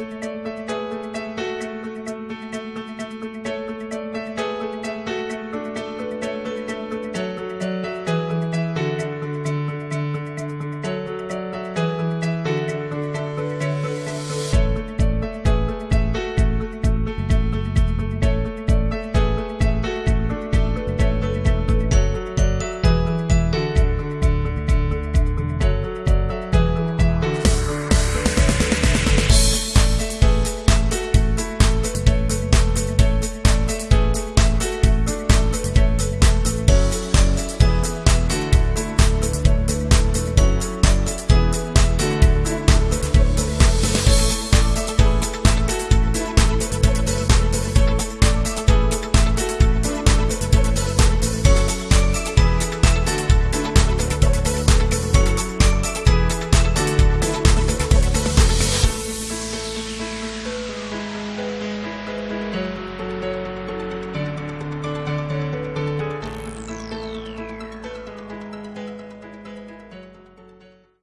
Música